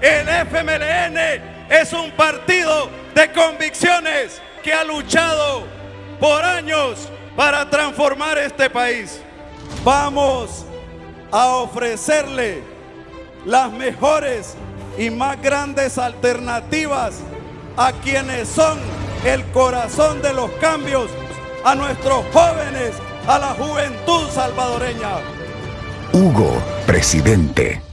El FMLN es un partido de convicciones que ha luchado por años para transformar este país. Vamos a ofrecerle las mejores y más grandes alternativas a quienes son el corazón de los cambios, a nuestros jóvenes, a la juventud salvadoreña. Hugo, presidente.